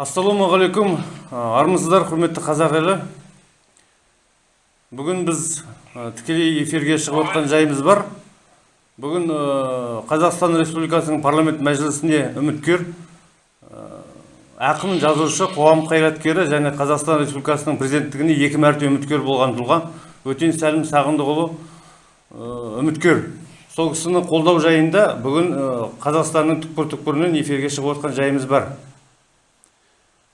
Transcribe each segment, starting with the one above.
ассалаумағалейкум. Армысыздар құрметті қазақ елі. Бүгін біз тікелей эфирге шығып отқан жайымыз бар. Бүгін қазақстан республикасының парламент мәжілісіне үміткер ақын жазушы қоғам қайраткері және қазақстан республикасының президенттігіне екі мәрте үміткер болған тұлға өтен сәлім сағындықұлы үміткер. Сол қолдау жайында бүгін қазақстанның түкпір түкпірінен эфирге шығып отқан жайымыз бар.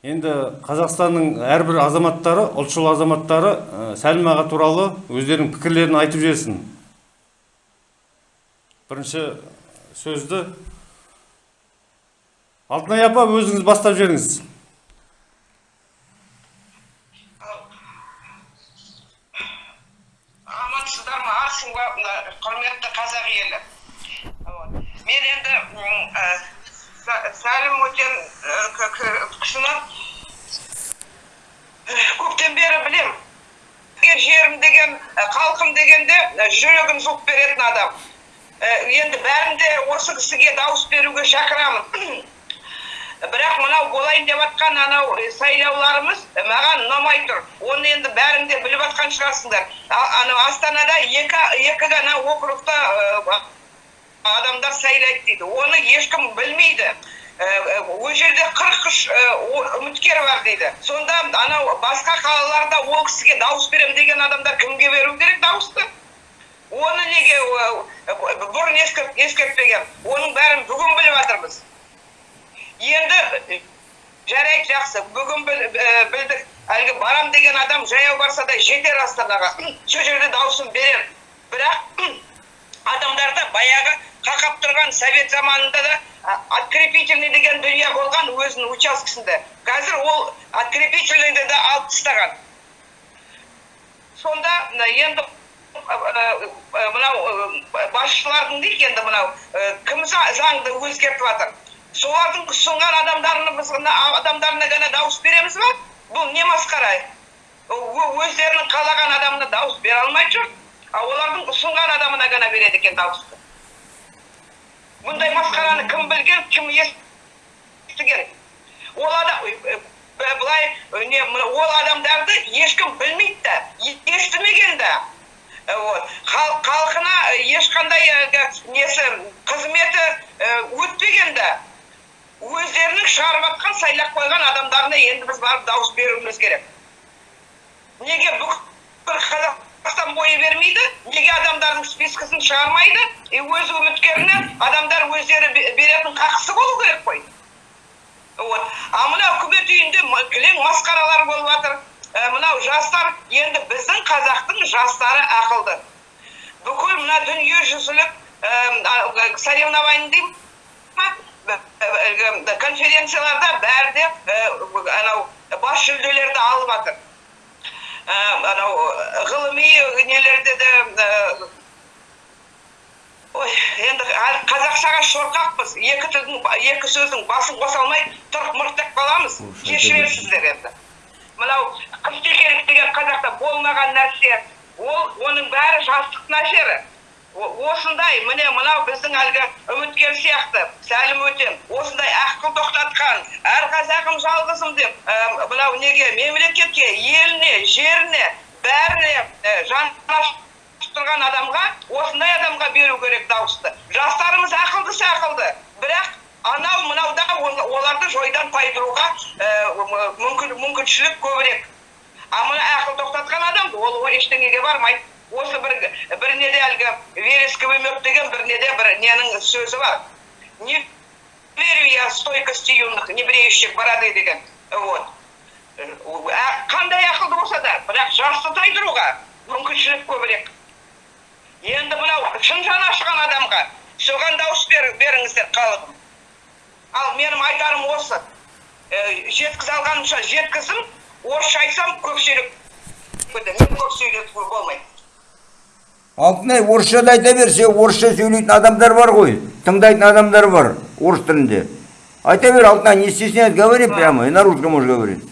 Енді қазақстанның әрбір азаматтары ұлтшыл азаматтары сәлім аға туралы өздерінің пікірлерін айтып жіберсін. Бірінші сөзді. Алтынай апа өзіңіз бастап жіберіңіз. Амансыздар ма құрметті қазақ елі. Мен енді сәлім өтен кісіні көптен бері білем жерім деген халқым дегенде жүрегін жұлып беретін адам. Енді бәрінде осы кісіге дауыс беруге шақырамын. Бірақ мынау болайын деп жатқан анау сайлауларымыз маған ұнамай тұр. Оны енді бәрің де біліп жатқан шығарсыңдар. Анау астанада екі екі ғана округта адамдар сайлайды дейді. Оны ешкім білмейді. Ол жерде қырық үш үміткер бар дейді сонда анау басқа қалаларда ол кісіге дауыс беремін деген адамдар кімге беру керек дауысты оны неге бұрын ескертпеген оның бәрін бүгін біліп жатырмыз енді жарайды жақсы бүгін білдік әлгі барам деген адам жаяу барса да жетер астанаға сол жерде дауысын берер бірақ адамдарда баяғы қақап тұрған совет заманында да открепительный деген дүние болған өзінің учаскесінде. Қазір ол открепительныйды да алып тастаған. Сонда енді мынау басшылардың дейік енді мынау кім заңды өзгертіп жатыр? Солардың ұсынған адамдарына адамдарына ғана дауыс береміз ба? Бұл не масқара? Өздерінің қалаған адамына дауыс бере алмайды жүр а олардың ұсынған адамына ғана береді екен дауысты. Бұндай масқараны кім білген кім естіген ол адам былай не ол адамдарды ешкім білмейді да естімеген да вот халқына ешқандай несі қызметі өтпеген да өздерінің шығарып жатқан сайлап қойған адамдарына енді біз барып дауыс беруіміз керек неге бүкіл қазақ қазақстан бойы бермейді неге адамдардың спискісін шығармайды и өз үміткеріне адамдар өздері беретін қақысы болу керек қой вот а мына үкімет үйінде кілең масқаралар болып жатыр мынау жастар енді біздің қазақтың жастары ақылды бүкіл мына дүниежүзілік соревнование деймін конференцияларда бәрі де анау бас жүлделерді алып жатыр анау ғылыми нелерде де ой енді қазақшаға шорқақпыз. Екі тілдің екі сөздің басын қоса алмай тұрып мыртық қаламыз кешірерсіздер енді. Мынау қыз деген қазақта болмаған нәрсе ол оның бәрі жастықтың әсері осындай міне мынау біздің әлгі үміткер сияқты сәлім өтен осындай ақыл тоқтатқан әр қазағым жалғызым деп мынау неге мемлекетке еліне жеріне бәріне жан тұрған адамға осындай адамға беру керек дауысты. Жастарымыз ақылды бірақ анау мынауда оларды жойдан тайдыруға мүмкіншілік көбірек. А мына ақыл тоқтатқан адам ол ештеңеге бармайды. Осы бір бір неде әлгі вересковый мед деген бір неде бір ненің сөзі бар. Не верю я стойкости юных не бреющих бороды деген. Вот. Қандай ақылды болса да бірақ жасты тайдыруға мүмкіншілік көбірек. Енді мынау шын жаны ашыған адамға соған дауыс беріңіздер халқым ал менің айтарым осы. Жеткізе алғанымша жеткіздім орысша айтсам көп мен көп сөйлетуге болмайды алтынай орысша да айта берсе орысша сөйлейтін адамдар бар ғой тыңдайтын адамдар бар орыс тілінде айта бер алтынай не стесняет говори прямо и на русском можешь говорить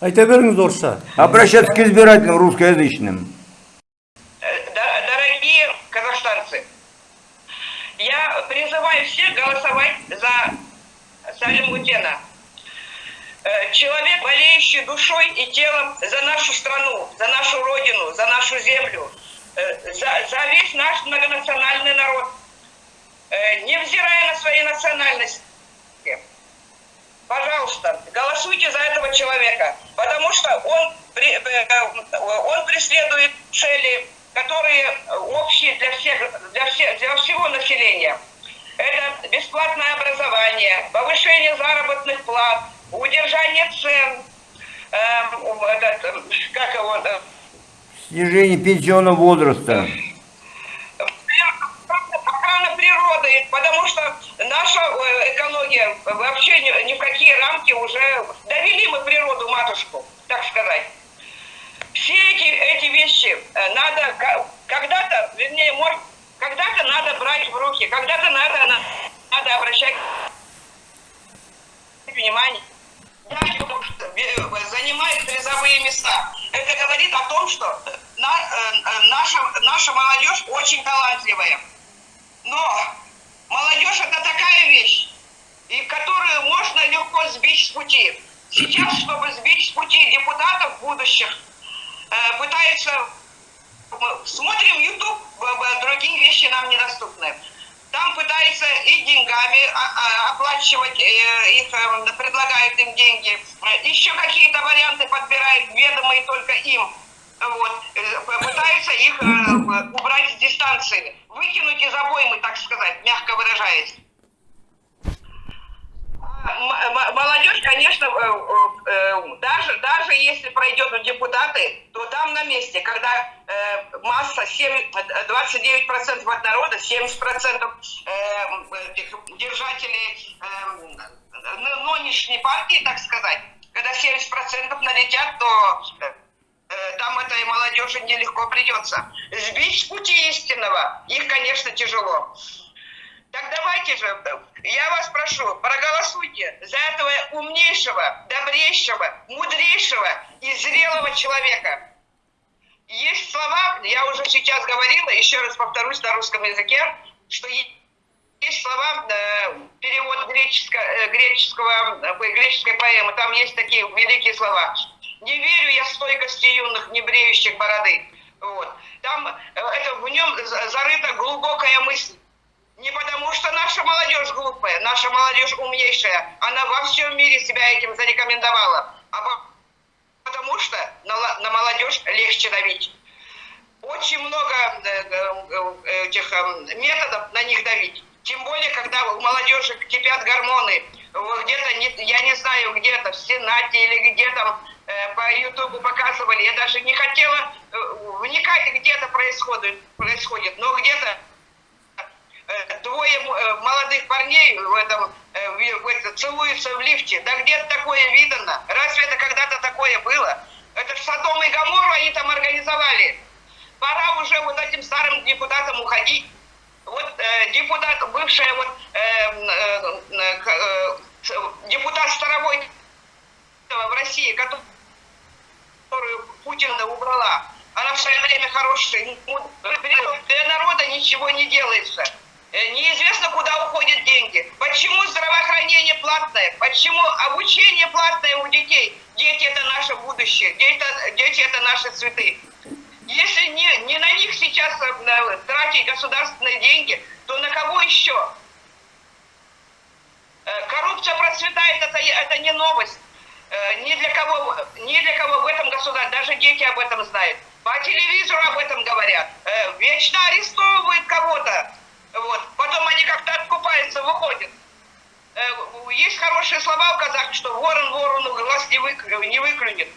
айта беріңіз орысша обращаться к избирателям русскоязычным дорогие казахстанцы я призываю всех голосовать за Салим Гутена э, человек, болеющий душой и телом за нашу страну, за нашу родину, за нашу землю, э, за, за весь наш многонациональный народ, э, невзирая на свои национальности. Пожалуйста, голосуйте за этого человека, потому что он, э, он преследует цели, которые общие для всех, для всех, для всего населения. Это бесплатное образование, повышение заработных плат, удержание цен, эм, этот, как его, э, Снижение пенсионного возраста. охрана природы, потому что наша э, экология вообще ни, в какие рамки уже довели мы природу матушку, так сказать. Все эти, эти вещи э, надо когда-то, вернее, может, когда-то надо брать в руки, когда-то надо, на- надо обращать внимание. Э, занимает призовые места. Это говорит о том, что на- э, э, наша, наша молодежь очень талантливая. Но молодежь это такая вещь, и которую можно легко сбить с пути. Сейчас, чтобы сбить с пути депутатов будущих, э, пытаются... Смотрим YouTube, другие вещи нам недоступны. Там пытаются и деньгами а- а, оплачивать, э, их, э, предлагают им деньги. Еще какие-то варианты подбирают, ведомые только им. Вот. Э, п- Пытаются их убрать с дистанции, выкинуть из обоймы, так сказать, мягко выражаясь. Молодежь, конечно, э, э, э, даже, даже если пройдет в депутаты, то там на месте, когда масса 7, э, 29% от народа, 70% э, этих держателей нынешней партии, так сказать, когда 70% налетят, то там этой молодежи нелегко придется. Сбить с пути истинного их, конечно, тяжело. Так давайте же, я вас прошу, проголосуйте за этого умнейшего, добрейшего, мудрейшего и зрелого человека. Есть слова, я уже сейчас говорила, еще раз повторюсь на русском языке, что есть слова, э, перевод э, греческого, э, греческой поэмы, там есть такие великие слова. «Не верю я стойкости юных, не бреющих бороды». Вот. Там это, в нем за- зарыта глубокая мысль. Не потому, что наша молодежь глупая, наша молодежь умнейшая, она во всем мире себя этим зарекомендовала, а по- потому что на, на молодежь легче давить. Очень много э, э, э, этих методов на них давить. Тем более, когда у молодежи кипят гормоны. Где-то, я не знаю, где-то в Сенате или где там по Ютубу показывали. Я даже не хотела вникать, где это происходит, происходит. Но где-то двое э, молодых парней в этом, э, в- в это, целуются в лифте. Да где такое видано? Разве это когда-то такое было? Это ж Содом и Гоморру они там организовали. Пора уже вот этим старым депутатам уходить. Вот э, депутат, бывшая вот э, э, э, э, депутат Старовой в России, которую Путина убрала. Она в свое время хорошая. Для народа ничего не делается. Э, Неизвестно, куда уходят деньги. Почему здравоохранение платное? Почему обучение платное у детей? Дети это наше будущее. Дети, дети это наши цветы. Если не, не на них сейчас э, тратить государственные деньги, то на кого еще? Э, Коррупция процветает, это, это не новость. Ни для кого, ни для кого в этом государстве, даже дети об этом знают. По телевизору об этом говорят. Вечно арестовывают кого-то. Вот. Потом они как-то откупаются, выходят. Э, Есть хорошие слова у казахов, что ворон ворону глаз не, выклю- не выклюнет.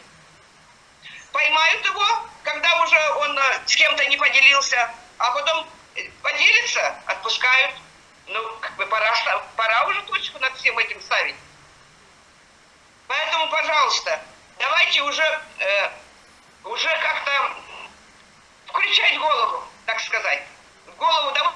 Поймают его, когда уже он э, с кем-то не поделился, а потом э, поделится, отпускают. Ну, как бы пора, пора уже точку над всем этим ставить. Поэтому, пожалуйста, давайте уже, э, уже как-то включать голову, так сказать. В голову давно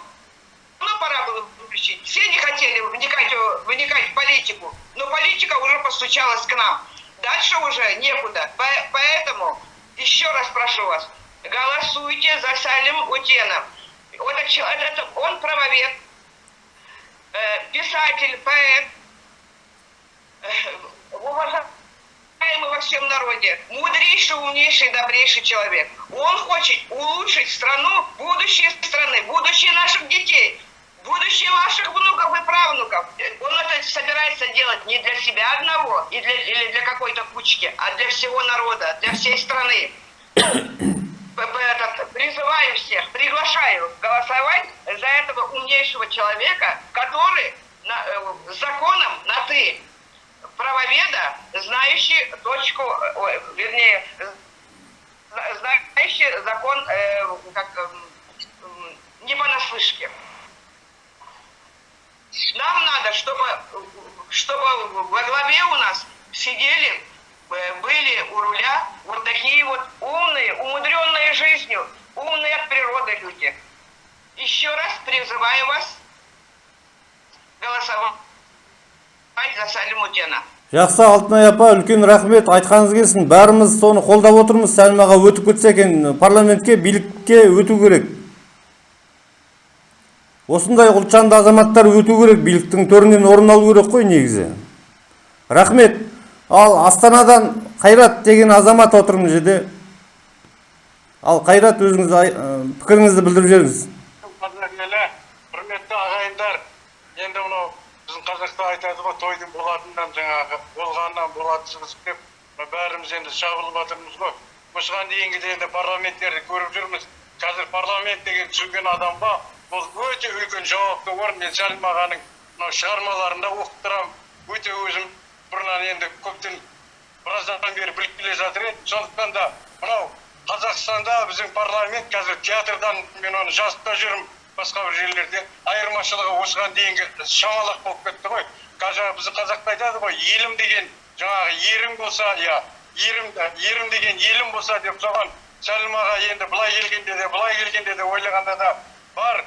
пора было включить. Все не хотели вникать, вникать в политику, но политика уже постучалась к нам. Дальше уже некуда. По- Поэтому еще раз прошу вас, голосуйте за Салим Утена. Вот это, чел- это- он правовед, э, писатель, поэт, э, уважаемый во всем народе, мудрейший, умнейший, добрейший человек. Он хочет улучшить страну, будущее страны, будущее наших детей, будущее ваших внуков и правнуков. Он это собирается делать не для себя одного и для, или для какой-то кучки, а для всего народа, для всей страны. Этот, призываю всех, приглашаю голосовать за этого умнейшего человека, который на- э, законом на «ты», правоведа, знающий точку, э, ой, вернее, зна- знающий закон э, как, м, не понаслышке. Нам надо, чтобы, чтобы во главе у нас сидели, э, были у руля вот такие вот умные, умудренные жизнью, умные от природы люди. Еще раз призываю вас голосовать за Салимутена. жақсы алтынай апа үлкен рахмет айтқаныңыз келсін бәріміз соны қолдап отырмыз сәлімаға өтіп кетсе екен парламентке билікке өту керек Осындай ұлтжанды азаматтар өту керек биліктің төрінен орын алу керек қой негізі. Рахмет. Ал астанадан қайрат деген азамат отыр мына жерде ал қайрат өзіңіз пікіріңізді білдіріп жіберіңіз. Құрметті ағайындар енді мынау біздің қазақта айтады ғой тойдың болатынынан жаңағы болғанынан болады шығысып деп бәріміз енді шабылып жатырмыз ғой. Осыған дейінгі де енді парламенттерді көріп жүрміз. Қазір парламент деген түсінген адамға бұл өте үлкен жауапты орын мен сәлім ағаның мынау шығармаларында оқып өте өзім бұрыннан енді көптен біраздан бері біліп келе жатыр едім сондықтан да мынау қазақстанда біздің парламент қазір театрдан мен оны жазып та жүрмін. Басқа бір жерлерде айырмашылығы осыған дейінгі шамалақ болып кетті ғой. Қазір біздің қазақта айтады ғой елім деген жаңағы ерің болса иә ерім ерім деген елім болса деп соған сәлім аға енді былай келгенде де былай келгенде де ойлағанда да бар.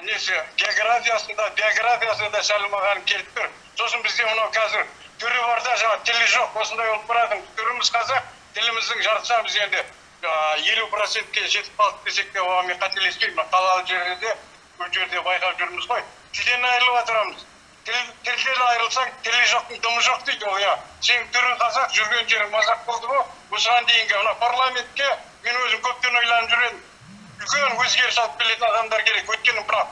Несі географиясында биографиясында сәлім ағаның келіп тұр. Сосын бізде мынау қазір түрі бар да жаңағы тілі жоқ осындай болып барады түріміз қазақ тіліміздің жартысынан біз енді елу процентке жетіп қалдық десек те оған мен қателеспеймін қалалы жерде бұл жерде байқап жүрміз ғой. Тілден айырылып жатырамыз тіл тілден айырылсаң тілі жоқтың дымы жоқ дейді ғой иә. Сенің түрің қазақ жүрген жерің мазақ болды ғой. Осыған дейінгі мына парламентке мен өзім көптен ойланып жүр едім үлкен өзгеріс алып келетін адамдар керек. Өйткені мына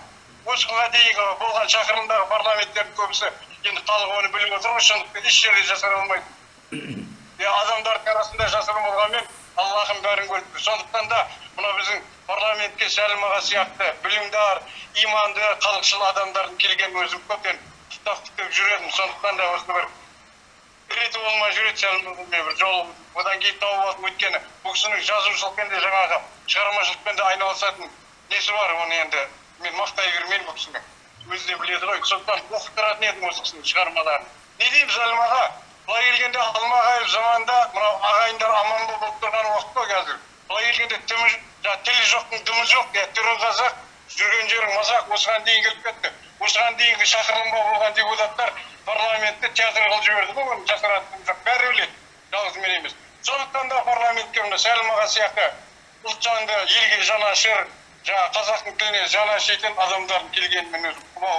осыға дейінгі болған шақырымдағы парламенттердің көбісі енді халық оны біліп отыр ғой шындықты еш жерде жасыра алмайды. Адамдардың арасында жасырын болғанмен аллахым бәрін көріп сондықтан да мына біздің парламентке сәлім аға сияқты білімдар иманды халықшыл адамдардың келгенін өзім көптен құттықтап күтіп жүр едім сондықтан да осы бір реті болмай жүреді бір. Жол одан кейін тауып алдым өйткені бұл кісінің жазушылықпен де жаңағы шығармашылықпен де айналысатын несі бар оны енді? Мен мақтай бермеймін бұл кісіні өзі де біледі ғой. Сондықтан оқып тұратын едім осы кісінің шығармаларын. Не дейміз әлім аға? Былай келгенде алмағайып заманында мынау ағайындар аман болып тұрған уақыт қой қазір. Былай келгенде тілі жоқтың дымы жоқ иә түрі қазақ жүрген жерің мазақ. Осыған дейін келіп кетті. Осыған дейінгі шақырылымға болған депутаттар парламентті театр қылып жіберді ғой оны жасыратыным жоқ. Бәрі біледі жалғыз мен емес. Сондықтан да парламентке мына сәлім аға сияқты ұлтжанды елге жанашыр жаңағы қазақтың тіліне жаны ашитын адамдардың келгенін мен өзім құба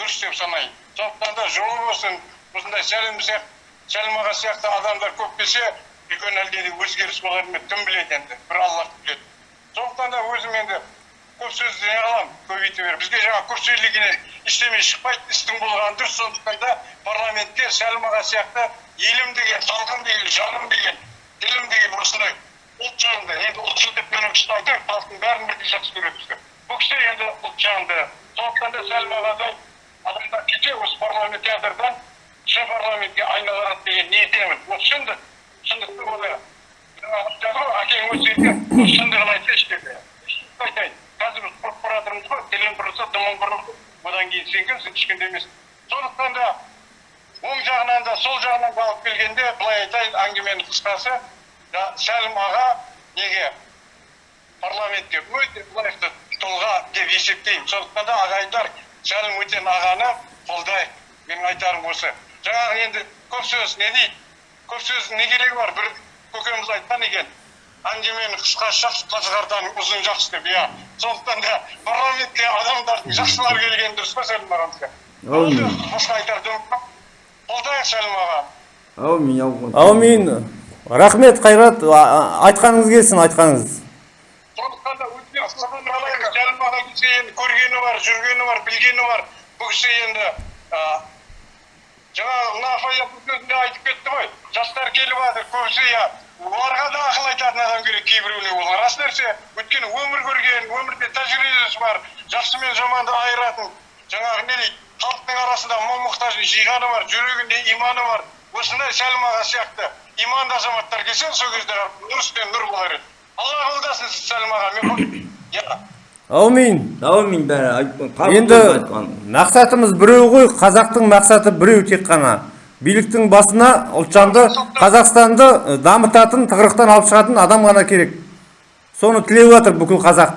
дұрыс деп санаймын. Сондықтан да жолы болсын осындай сәлім сияқты сәлім аға сияқты адамдар көп келсе үлкен әлде де өзгеріс боларын мен кім біледі енді? Бір алла біледі. Сондықтан да өзім енді көп сөзді не қыламын көбейте бер бізге жаңағы көп сөйлегеннен ештеме шықпайды істің болғаны дұрыс. Сондықтан да парламентке сәлім аға сияқты елім деген халқым деген жаным деген тілім деген осындай ұлт жанды енді ұлтшыл деп мен кісіні айтайын халықтың бәрін бірдей жақсы көреді бізді бұл кісі енді ұлт жанды сондықтан да сәлім ағадай адамдар келсе осы парламент театрдан шын парламентке айналады деген ниеттемін ол шындық шындықты оны айтады ғой әкең өсиеті шындығын айтса ешкімге айтайын. Қазір біз құрып бара жатырмыз ғой тілің құрыса дымың құрыды одан кейін сенгенсің ешкімде емес. Сондықтан да оң жағынан да сол жағынан да алып келгенде былай айтайын әңгіменің қысқасы сәлім аға неге парламентке өте лайықты тұлға деп есептеймін. Сондықтан да ағайындар сәлім өтен ағаны қолдайық менің айтарым осы. Жаңағы енді көп сөз не дейді? Көп сөздің не керегі бар? Бір көкеміз айтқан екен. Әңгіменің қысқасы жақсы қазғардан ұзын жақсы деп иә. Сондықтан да парламентке адамдардың жақсылары келгені дұрыс па сәлім ағамызға Әумин. басқа айтар қолдайық сәлім аға. Әумин әумин рахмет қайрат. Айтқаныңыз келсін айтқаныңыз. Сондықтан да қалаймыз жарымаға келсе енді көргені бар жүргені бар білгені бар. Бұл кісі енді жаңағы мына апай сөзінде айтып кетті ғой. Жастар келіп жатыр көбісі иә. Оларға да ақыл айтатын адам керек кейбіреулер ол рас нәрсе өйткені өмір көрген өмірде тәжірибесі бар жақсы мен жаманды айыратын жаңағы не дейді халықтың арасында мұң мұқтажын жиғаны бар жүрегінде иманы бар. Осындай сәлім аға сияқты. Иманды азаматтар келсе сол кезде нұр үстіне нұр болар еді. Алла қолдасын сіз сәлім аға мен иә әумин әумин бәрі. Енді мақсатымыз біреу ғой қазақтың мақсаты біреу тек қана. Биліктің басына ұлтжанды қазақстанды э, дамытатын тығырықтан алып шығатын адам ғана керек. Соны тілеп жатыр бүкіл қазақ.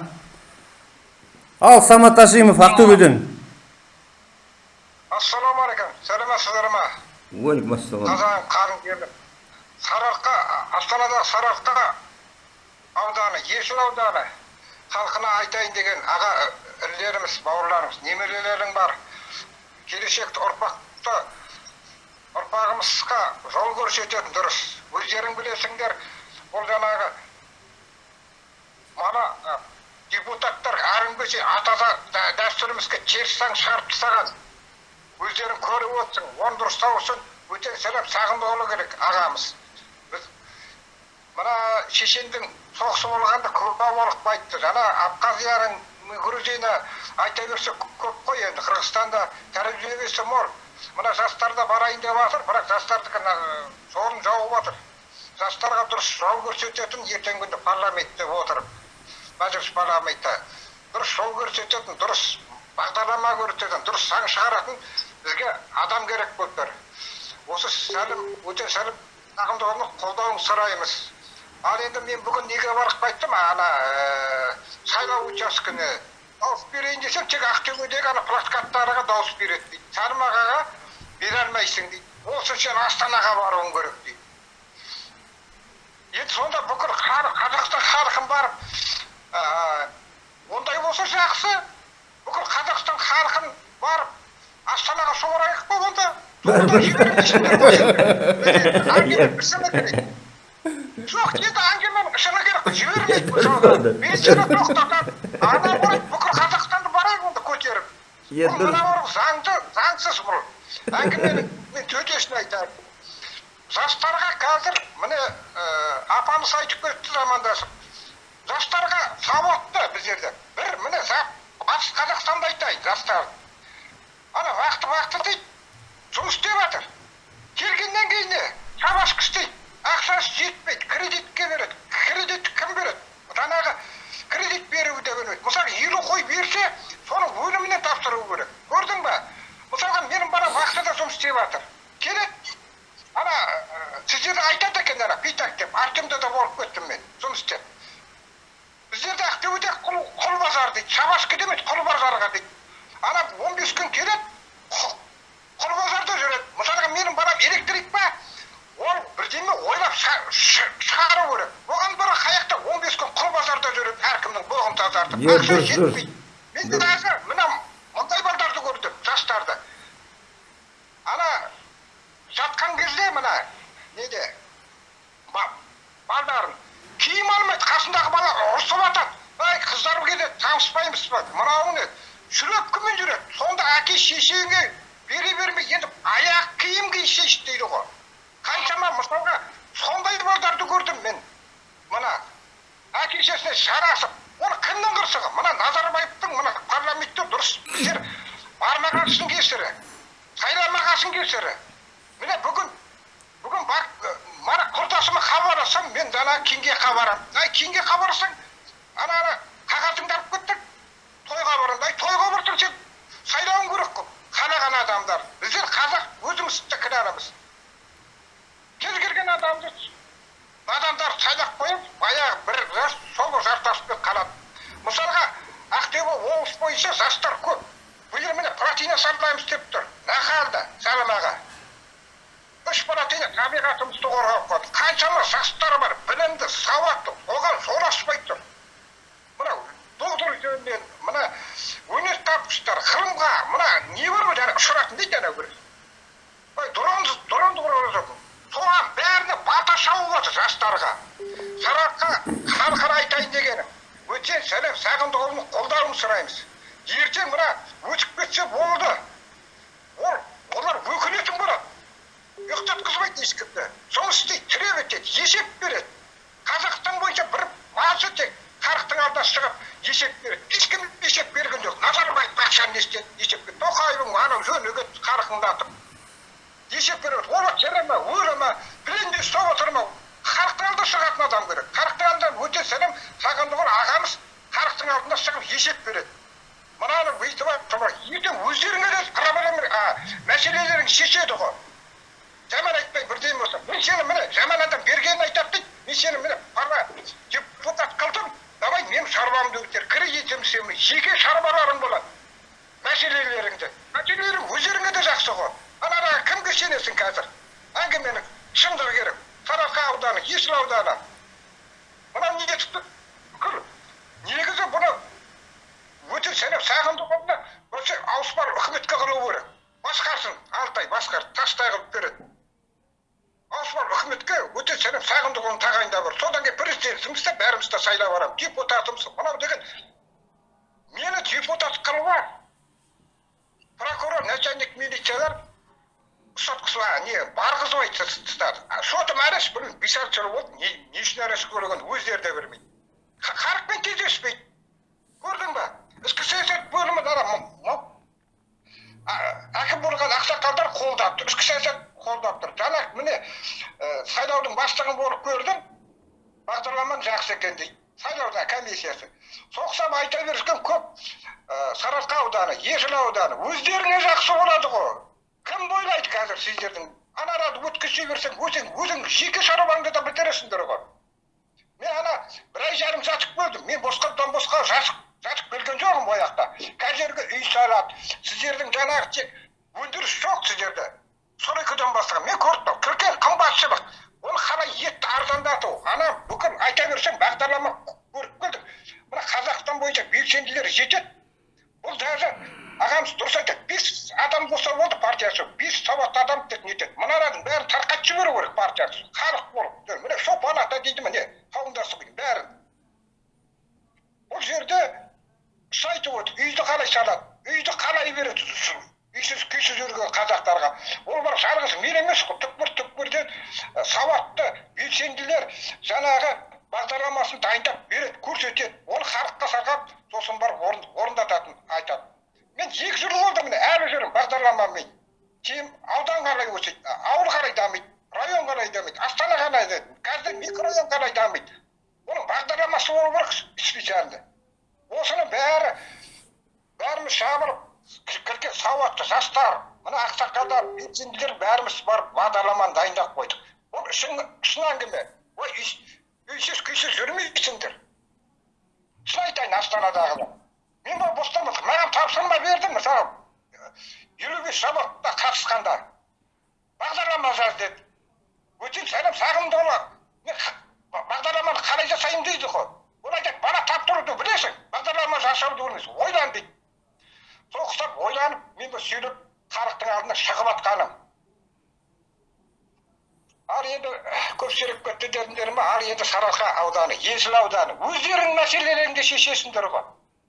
Ал самат ашимов ақтөбеден. Ассалаумағалейкум сәлеметсіздер ма уалейкум ассалам қазан қарын келіп. Сарыарқа астанадағы сарыарқа ауданы есіл ауданы. Халқына айтайын деген аға інілеріміз бауырларымыз немерелерің бар. Келешекті ұрпақты ұрпағымызға жол көрсететін дұрыс. Өздерің білесіңдер ол жаңағы мана ы, депутаттар әрінбесе ата дәстүрімізге теріс заң шығарып тастаған. Өздерің көріп отырсың оны дұрыстау үшін өтен сәлем сағынбаулы керек ағамыз. Біз мына шешендің соғысы болғанда куба болып қайтты. Жаңа абхазияның грузияны айта берсе көп қой енді қырғызстанда тәжірибесі мол. Мына жастар да барайын деп жатыр бірақ жастардікі на- жолын жауып жатыр жастарға дұрыс жол көрсететін ертеңгі күнде парламентте отырып мәжіліс парламенті. Дұрыс жол көрсететін дұрыс бағдарлама көрсететін дұрыс заң шығаратын бізге адам керек тұр. Осы сәлім өте сәлім сағындықұлының қолдауын сұраймыз. Ал енді мен бүгін неге барып қайттым? Ана ә, сайлау учаскесіне дауыс берейін десем тек ақтөбедегі ана плакаттарға дауыс береді дейді сәлім ағаға бере алмайсың дейді осы үшін астанаға баруың керек дейді енді сонда бүкіл қазақстан халқын барып ә, ондай болса жақсы бүкіл қазақстан халқын барып астанаға шомырайық па онда жоқ енді ангеланың шыны керек қой жібермейді мысалға медицина тоқтатады ана бүкіл қазақстанды барайық онда көтеріп. Бұл бір заңды заңсыз бұл әңгіменің мен төтесін айтайын. Жастарға қазір міне апамыз айтып кетті замандасып. Жастарға сауатты біз жерде. Бір міне батыс қазақстанды айтайын жастар. Ана уақыты уақыты дейді жұмыс істеп жатыр келгеннен кейін не? Шабашка істейді ақшасы жетпейді. Кредитке береді. Кредит кім береді? Жаңағы кредит беруі де білмейді мысалы елу қой берсе соның өнімінен тапсыру керек. Көрдің ба? Мысалға менің балам уақытында жұмыс істеп жатыр. Келеді. Ана сіздерде айтады екен ана питак деп. Артемде де болып кеттім мен жұмыс істеп. Біздерде ақтөбеде құл, құл базар дейді шабашка демейді құл базарға дейді. Ана он бес күн келеді құл базарда жүреді. Мысалға менің балам электрик па? Ол бірдеме ойлап шығару керек оған бір қаяқта он бес күн құл базарда жүреді әркімнің боғын тазартып Иә, дұрыс, дұрыс. мен қазір мына мұндай балдарды көрдім жастарды ана жатқан кезде мына неде ба- балдарын киім алмайды қасындағы бала ұрысып жатады ай қыздар келеді таныспаймыз ба мынау не жүреккімен жүреді сонда әке шешеңе бере бермей енді аяқ киім кисейші дейді ғой қаншама мысалға сондай балдарды көрдім мен. Мына әке шешесіне шарасып ол кімнің қырсығы мына назарбаевтың мына парламентте дұрыс. Кісілер бармағансың кесірі сайламағансың кесірі міне бүгін бүгін бар мана құрдасыма хабарлассам мен ана кеңгеққа барамын ай кеңгеққа барсаң ана ана қағазыңды алып кеттік тойға барамын ай тойға барсаң сен сайлауың керек қой қалаған адамдар біздер қазақ өзімізді кінәліміз кез келген адамды адамдар сайлап қойып баяғы бір жас сол жартаспен қалады мысалға ақтөбе облыс бойынша жастар көп биыл міне плотина салмаймыз деп тұр нахалда сәлім аға үш плотина табиғатымызды қорғап қойды қаншама жастар бар білімді сауатты оған жол ашпай тұр мына доктор жөнінен мына өнертапқыштар ғылымға мына не бар ғой жаңа ұшыратын дейді анау бір ой дрон дронды құрып жатыр ата шауып отыр жастарға сарыарқа халқына айтайын дегенім өтен сәлем сағындықұлының қолдауын сұраймыз ертең мына өтіп кетсе болды ол олар өкінетін болады ұйықтатқызбайды ешкімді соны істейді тіреп етеді есеп береді қазақстан бойынша бір басы тек халықтың алдына шығып есеп береді ешкім есеп берген жоқ назарбаев ақшаны не істеді есеп берді тоқаевың анау жөніге қарқындатып есеп береді ол тірі ме өлі ме пленде ұстап отыр ма халықтың алдына шығатын адам керек халықтың алдында өте сәлем сағындықұл ағамыз халықтың алдына шығып есеп береді мынаны бүйтіп жатыр ертең өздеріңе де проблема а, мәселелеріңді шешеді ғой жаман айтпай бірдеме болса мен сені міне жаман адам бергенін айтады дейді мен сені міне парла депутат қылдым давай менің шаруамды өтер кредитімді сенің жеке шаруаларың болады мәселелеріңді мәселелерің өздеріңе де жақсы ғой анадағы кімге қазір әңгіменің шындығы керек сарыарқа ауданы есіл ауданы мына не етіпті бүкіл негізі бұны өте сәлем сағындықұлына осы ауыспар үкіметке қылу керек басқарсын алтай басқар тастай қылып береді ауыспар үкіметке өте сәлем сағындықұлын тағайындап бар содан кейін президентіміз де бәріміз де сайлап аламыз депутатымыз мынау деген мені депутат қылуға прокурор начальник милициялар ұстатқысы а, не барғызбайды тастады А сотым арест білмеймін бес алты жыл болды не, не үшін арест көрген өздері де білмейді Ха- халықпен кездеспейді. Көрдің ба? Ішкі саясат бөлімі ана әкім болған ақсақалдар қолдап тұр ішкі саясат қолдап тұр. Жаңа міне сайлаудың бастығы болып көрдім. Бағдарламаң жақсы екен дейді. Сайлауда комиссиясы. Соқсам айта берсем көп сарыарқа ауданы есіл ауданы өздеріңе жақсы болады ғой. Кім ойлайды қазір сіздердің? Анарады өткізе берсең өзің өзің жеке шаруаңды да бітіресіңдер ғой мен ана бір ай жарым жатып келдім мен босқадан босқа жатып жатып келген жоқпын ол жақта қазіргі үй салады. Сіздердің жаңағы тек өндіріс жоқ сіздерде. Сорокиден басқа мен көрдім кірген қымбатшылық оны қалай етті арзандату ана бүкіл айта берсең бағдарлама көріп келдік мына қазақстан бойынша белсенділер жетеді. Бұл даже ағамыз дұрыс айтады бес адам болса болды партиясы бес сауатты адам тек нетеді мыналардың бәрін тарқатып жіберу керек партиясы халық болып. Міне шопан ата дейді міне қауымдастық бәрін. Бұл жерде үш айтып отыр үйді қалай салады үйді қалай береді? Үйсіз күйсіз жүрген қазақтарға. Ол бар жалғыз мен емес қой түкпір түкпірден сауатты белсенділер жаңағы бағдарламасын дайындап береді көрсетеді. Оны халыққа сарқап сосын барып орын, орындататын айтады. Мен екі жыл болды міне әлі жүрмін бағдарламамен. Кейін аудан қалай өседі ауыл қалай дамиды район қалай дамиды астана қалай дамиды? Каждый микрорайон қалай дамиды? Оның бағдарламасы болу керек специальный осының бәрі бәріміз жабылып кірген сауатты жастар мына ақсақалдар белсенділер бәріміз барып бағдарламаны дайындап қойдық. Бұл шын шын әңгіме ой үй- үйсіз күйсіз жүрмейсіңдер. Шын айтайын астанадағылар мен бұл бостандық маған тапсырма берді мысалы елу бес заводта қатысқандар. Бағдарлама жаз деді. Өтен сәлем сағындықұлы мен бағдарламаны қалай жасаймын дейді ғой. Ол айтады бала тапсыруды білесің бағдарлама жасауды білмейсің ойлан дейді. Сол құсап ойланып мен бұл сөйлеп халықтың алдына шығып жатқаным ал енді көп сөйлеп кетті дедіңдер ме? Ал енді сарыарқа ауданы есіл ауданы. Өздеріңнің мәселелеріңді шешесіңдер ғой.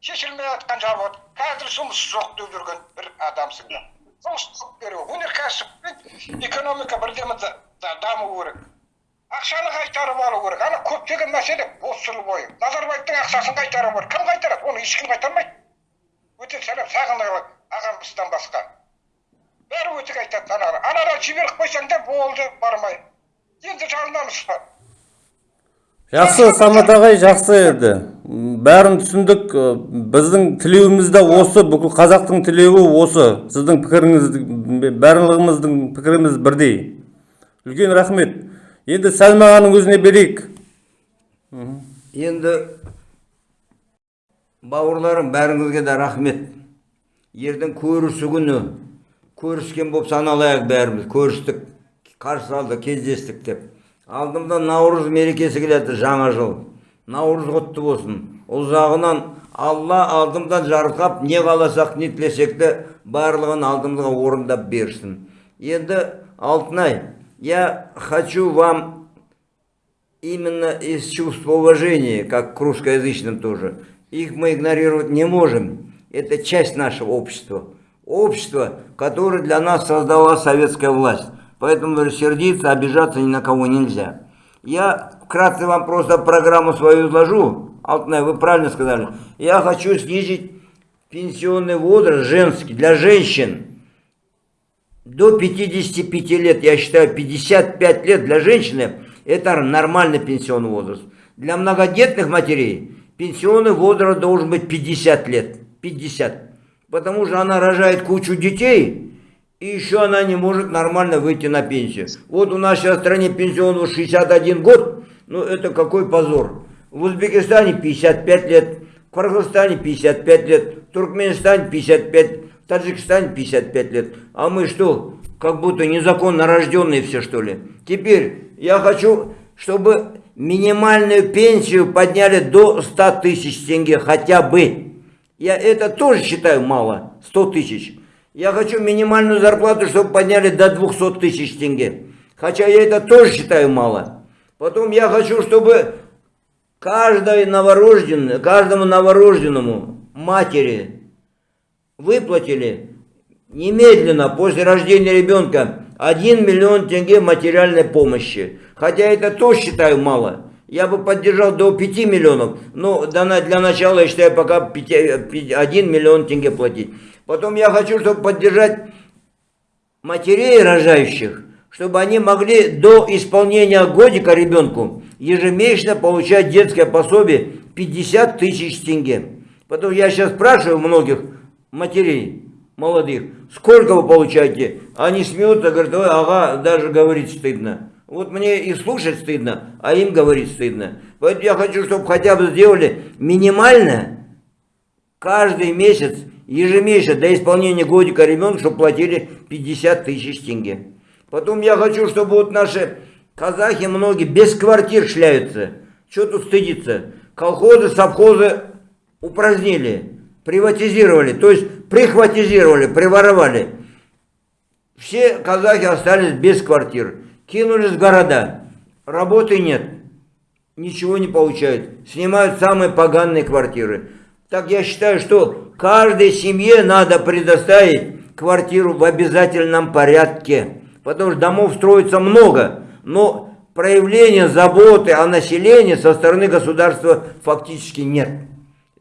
Шешілмей жатқан завод қазір жұмыс жоқ деп жүрген бір адамсыңдар жұмыс беру өнеркәсіп экономика бірдеме да- да- даму керек. Ақшаны қайтарып алу керек. Ана көптеген мәселе отыз жыл бойы. Назарбаевтың ақшасын қайтару керек. Кім қайтарады? Оны ешкім қайтармайды. Өте сәлем сағындық ағамыздан басқа. Бәрі өтірік айтады ананы. Анара жіберіп қойсаң да болды бармай. Енді жалынамыз жақсы самат ағай жақсы енді бәрін түсіндік біздің тілеуіміз де осы бүкіл қазақтың тілеуі осы. Сіздің пікіріңіз барлығымыздың пікіріміз бірдей. Үлкен рахмет. Енді сәлім ағаның өзіне берейік. Енді бауырларым бәріңізге де рахмет. Ертең көрісу күні көріскен болып саналайық бәріміз. Көрістік қарсы алды кездестік деп. Алдымда наурыз мерекесі келеді жаңа жыл. наурыз құтты болсын ұзағынан алла алдымдан жарылқап не қаласақ не тілесек те барлығын алдымызға орындап берсін енді алтынай я хочу вам именно из чувства уважения, как к русскоязычным тоже. Их мы игнорировать не можем. Это часть нашего общества. Общество, которое для нас создала советская власть. Поэтому сердиться, обижаться ни на кого нельзя. Я вкратце вам просто программу свою изложу. Алтнай, вы правильно сказали. Я хочу снизить пенсионный возраст женский для женщин до 55 лет, я считаю, 55 лет для женщины – это нормальный пенсионный возраст. Для многодетных матерей пенсионный возраст должен быть 50 лет. 50. Потому что она рожает кучу детей, и еще она не может нормально выйти на пенсию. Вот у нас сейчас в стране пенсионного 61 год, ну это какой позор. В Узбекистане 55 лет, в Кыргызстане 55 лет, в Туркменистане 55, в Таджикистане 55 лет. А мы что, как будто незаконно рожденные все что ли? Теперь я хочу, чтобы минимальную пенсию подняли до 100 тысяч тенге хотя бы. Я это тоже считаю мало, 100 тысяч. Я хочу минимальную зарплату, чтобы подняли до 200 тысяч тенге. Хотя я это тоже считаю мало. Потом я хочу, чтобы каждой новорожденной, каждому новорожденному матери выплатили немедленно после рождения ребенка 1 миллион тенге материальной помощи. Хотя это тоже считаю мало. Я бы поддержал до 5 миллионов, но для начала я считаю пока 5, 1 миллион тенге платить. Потом я хочу, чтобы поддержать матерей рожающих, чтобы они могли до исполнения годика ребенку ежемесячно получать детское пособие 50 тысяч тенге. Потом я сейчас спрашиваю многих матерей, молодых, сколько вы получаете? Они смеются, говорят, ой, ага, даже говорить стыдно. Вот мне и слушать стыдно, а им говорить стыдно. Поэтому я хочу, чтобы хотя бы сделали минимально каждый месяц, ежемесячно до исполнения годика ребенка, чтобы платили 50 тысяч тенге. Потом я хочу, чтобы вот наши казахи многие без квартир шляются. Что тут стыдиться? Колхозы, совхозы упразднили, приватизировали, то есть прихватизировали, приворовали. Все казахи остались без квартир, кинулись в города, работы нет, ничего не получают, снимают самые поганые квартиры. Так я считаю, что каждой семье надо предоставить квартиру в обязательном порядке, потому что домов строится много, но проявления заботы о населении со стороны государства фактически нет.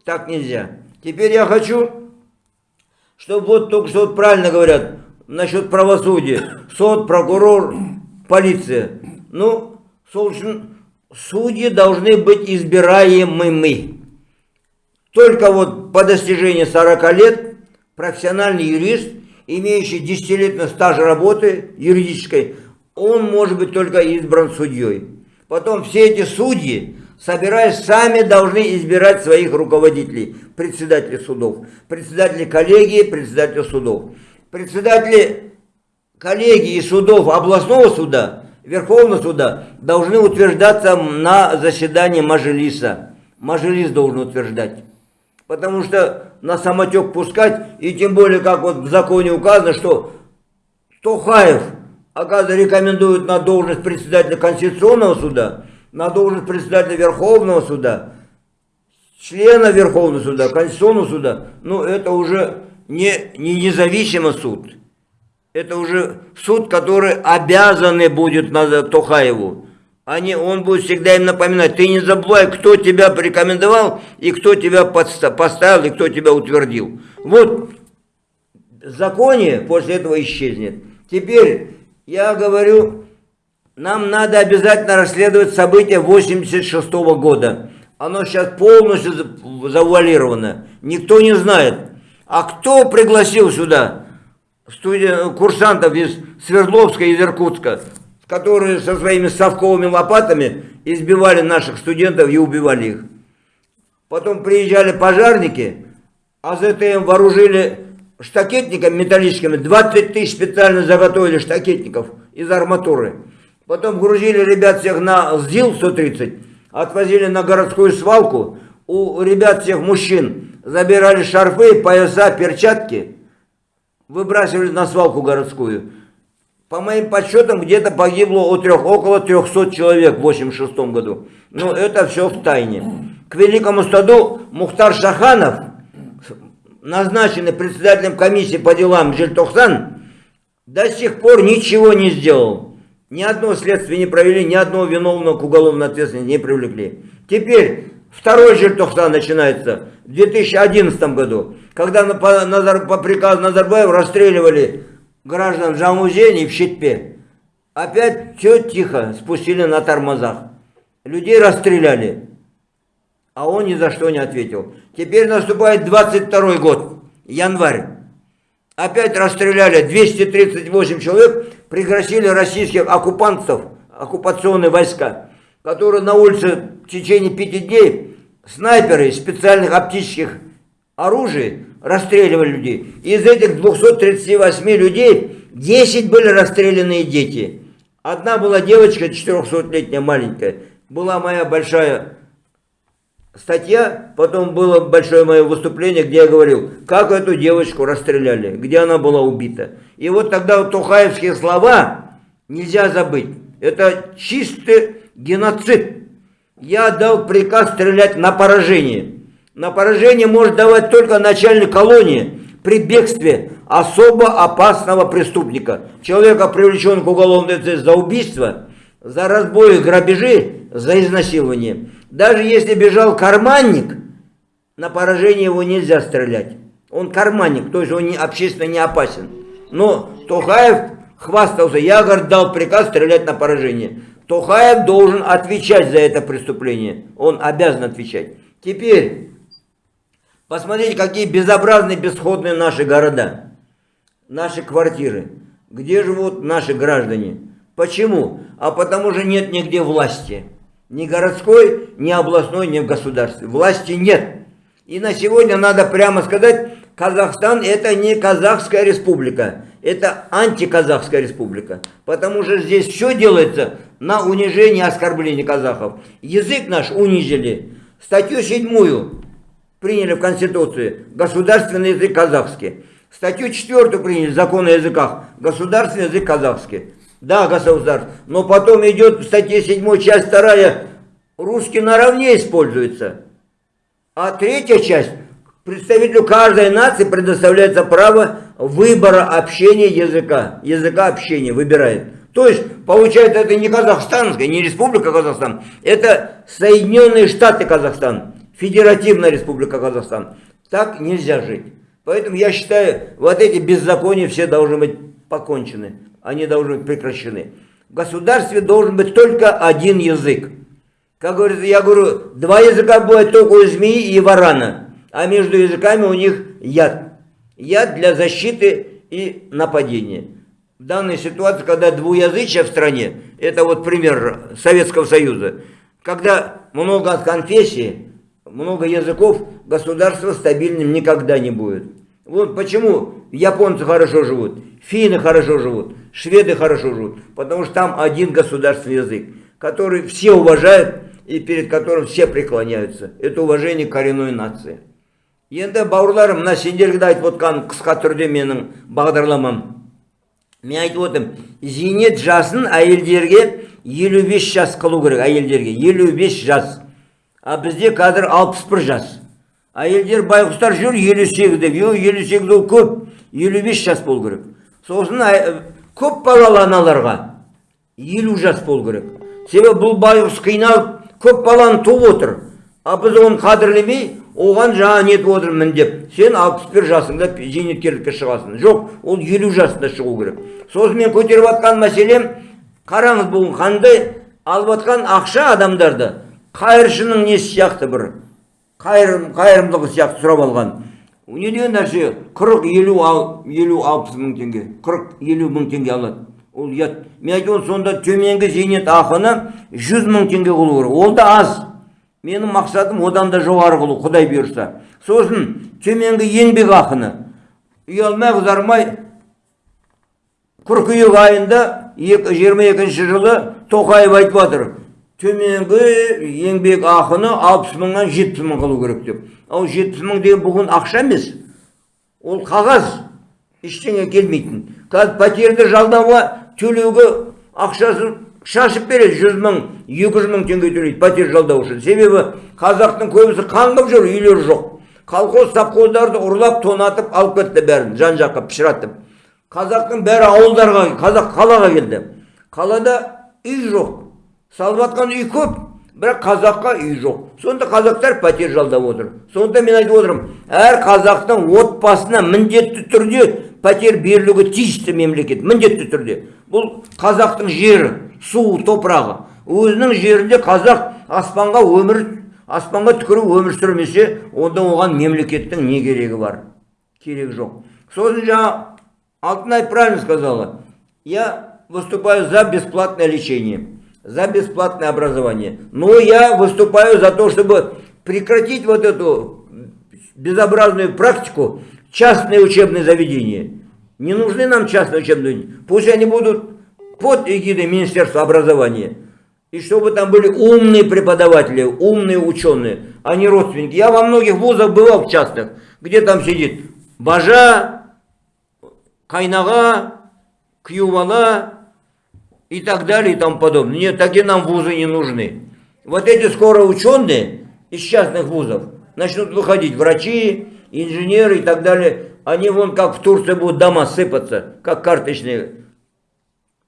Так нельзя. Теперь я хочу чтобы вот только что вот правильно говорят насчет правосудия. Суд, прокурор, полиция. Ну, собственно, судьи должны быть избираемыми. Только вот по достижении 40 лет профессиональный юрист, имеющий десятилетний стаж работы юридической, он может быть только избран судьей. Потом все эти судьи собираясь, сами должны избирать своих руководителей, председателей судов, председателей коллегии, председателей судов. Председатели коллегии судов областного суда, Верховного суда должны утверждаться на заседании Мажилиса. Мажилис должен утверждать. Потому что на самотек пускать, и тем более, как вот в законе указано, что Тохаев, оказывается, рекомендует на должность председателя Конституционного суда, на должность председателя Верховного суда, члена Верховного суда, Конституционного суда, ну это уже не, не независимый суд. Это уже суд, который обязанный будет на Тохаеву. Они, он будет всегда им напоминать, ты не забывай, кто тебя порекомендовал, и кто тебя поставил, и кто тебя утвердил. Вот законе после этого исчезнет. Теперь я говорю нам надо обязательно расследовать события 86 -го года. Оно сейчас полностью завуалировано. Никто не знает. А кто пригласил сюда студент, курсантов из Свердловска и Иркутска, которые со своими совковыми лопатами избивали наших студентов и убивали их? Потом приезжали пожарники, а АЗТМ вооружили штакетниками металлическими. 20 тысяч специально заготовили штакетников из арматуры. Потом грузили ребят всех на ЗИЛ-130, отвозили на городскую свалку. У ребят всех мужчин забирали шарфы, пояса, перчатки, выбрасывали на свалку городскую. По моим подсчетам, где-то погибло у трех, около 300 человек в 86 году. Но это все в тайне. К великому стаду Мухтар Шаханов, назначенный председателем комиссии по делам Жильтохсан, до сих пор ничего не сделал. Ни одно следствие не провели, ни одного виновного к уголовной ответственности не привлекли. Теперь второй Жильтохсан начинается в 2011 году, когда на- по, по приказу Назарбаева расстреливали граждан в Жамузене и в Щитпе. Опять все тихо, спустили на тормозах. Людей расстреляли, а он ни за что не ответил. Теперь наступает 22 год, январь. Опять расстреляли 238 человек, пригласили российских оккупантов, оккупационные войска, которые на улице в течение пяти дней снайперы специальных оптических оружий расстреливали людей. Из этих 238 людей 10 были расстрелянные дети. Одна была девочка 400-летняя маленькая. Была моя большая статья, потом было большое мое выступление, где я говорил, как эту девочку расстреляли, где она была убита. И вот тогда тухаевские слова нельзя забыть. Это чистый геноцид. Я дал приказ стрелять на поражение. На поражение может давать только начальник колонии при бегстве особо опасного преступника. Человека привлечен к уголовной ответственности за убийство, за разбой и грабежи, за изнасилование. Даже если бежал карманник, на поражение его нельзя стрелять. Он карманник, то есть он общественно не опасен. Но Тухаев хвастался, я, говорит, дал приказ стрелять на поражение. Тухаев должен отвечать за это преступление. Он обязан отвечать. Теперь, посмотрите, какие безобразные, бесходные наши города. Наши квартиры. Где живут наши граждане? Почему? А потому что нет нигде власти. Ни городской, ни областной, ни в государстве. Власти нет. И на сегодня надо прямо сказать, Казахстан это не Казахская республика, это антиказахская республика. Потому что здесь все делается на унижение и оскорбление казахов. Язык наш унизили. Статью седьмую приняли в Конституции, государственный язык казахский. Статью четвертую приняли, закон о языках, государственный язык казахский. Да, государство. Но потом идет в статье 7, часть 2, русский наравне используется. А третья часть, представителю каждой нации предоставляется право выбора общения языка. Языка общения выбирает. То есть, получается, это не Казахстанская, не Республика Казахстан, это Соединенные Штаты Казахстан, Федеративная Республика Казахстан. Так нельзя жить. Поэтому я считаю, вот эти беззакония все должны быть покончены, они должны быть прекращены. В государстве должен быть только один язык. Как говорится, я говорю, два языка бывает только у змеи и варана, а между языками у них яд. Яд для защиты и нападения. В данной ситуации, когда двуязычие в стране, это вот пример Советского Союза, когда много конфессий, много языков, государство стабильным никогда не будет. Вот почему японцы хорошо живут, финны хорошо живут, шведы хорошо живут, потому что там один государственный язык, который все уважают и перед которым все преклоняются. Это уважение коренной нации. Енді бауырларым мына сендерге айтып отқан қысқа түрде менің бағдарламам мен айтып отырмын зейнет жасын әйелдерге 55 жас қылу керек әйелдерге 55 жас а бізде қазір 61 жас. Әйелдер байғұстар жүр 58 деп. Е 58 ол көп. 55 жас болу керек. Сосын әй- көп балалы аналарға 50 жас болу керек. Себебі бұл байғұс қиналып көп баланы туып отыр. А біз оны қадірлемей оған жаңа нетіп отырмын деп. Сен 61 жасыңда зейнеткерлікке шығасың. Жоқ ол 50 жасында шығу керек. Сосын мен көтеріп жатқан мәселем қараңыз бұл қандай алып ақша адамдарды. Қайыршының несі сияқты бір? Қайырым қайырымдылығы сияқты сұрап алған. Не деген нәрсе? Қырық елу елу алпыс мың теңге. Қырық елу мың теңге алады. Ол ұят. Мен айтып сонда төменгі зейнет ақыны жүз мың теңге қылу керек. Ол да аз. Менің мақсатым одан да жоғары қылу құдай бұйырса. Сосын төменгі еңбек ақыны. Ұялмай қызармай қыркүйек айында жиырма екінші жылы тоқаев айтып жатыр. Төменгі еңбек ақыны алпыс мыңнан жетпіс мың қылу керек деп. Ал жетпіс мың деген бүгін ақша емес. Ол қағаз. Ештеңе келмейтін. Қазір пәтерді жалдауға төлеуге ақшасын шашып береді. Жүз мың екі жүз мың теңге төлейді пәтер жалдау үшін. Себебі қазақтың көбісі қаңғып жүр үйлері жоқ. Колхоз совхоздарды ұрлап тонатып алып кетті бәрін жан жаққа пышыратып. Қазақтың бәрі ауылдарға қазақ қалаға келді. Қалада үй жоқ. Салып жатқан үй көп бірақ қазаққа үй жоқ. Сонда қазақтар пәтер жалдап отыр. Сонда мен айтып отырмын әр қазақтың отбасына міндетті түрде пәтер берілуге тиісті мемлекет міндетті түрде. Бұл қазақтың жері су топырағы. Өзінің жерінде қазақ аспанға өмір аспанға түкіріп өмір сүрмесе онда оған мемлекеттің не керегі бар? Керегі жоқ. Сосын жаңа алтынай правильно сказала. Я выступаю за бесплатное лечение. За бесплатное образование но я выступаю за то чтобы прекратить вот эту безобразную практику частные учебные заведения не нужны нам частные учебные заведения пусть они будут под эгидой Министерства образования. И чтобы там были умные преподаватели, умные ученые, а не родственники. Я во многих вузах бывал в частных, где там сидит Бажа, Кайнага, Кьювала и так далее и тому подобное. Нет, такие нам вузы не нужны. Вот эти скоро ученые из частных вузов начнут выходить врачи, инженеры и так далее. Они вон как в Турции будут дома сыпаться, как карточные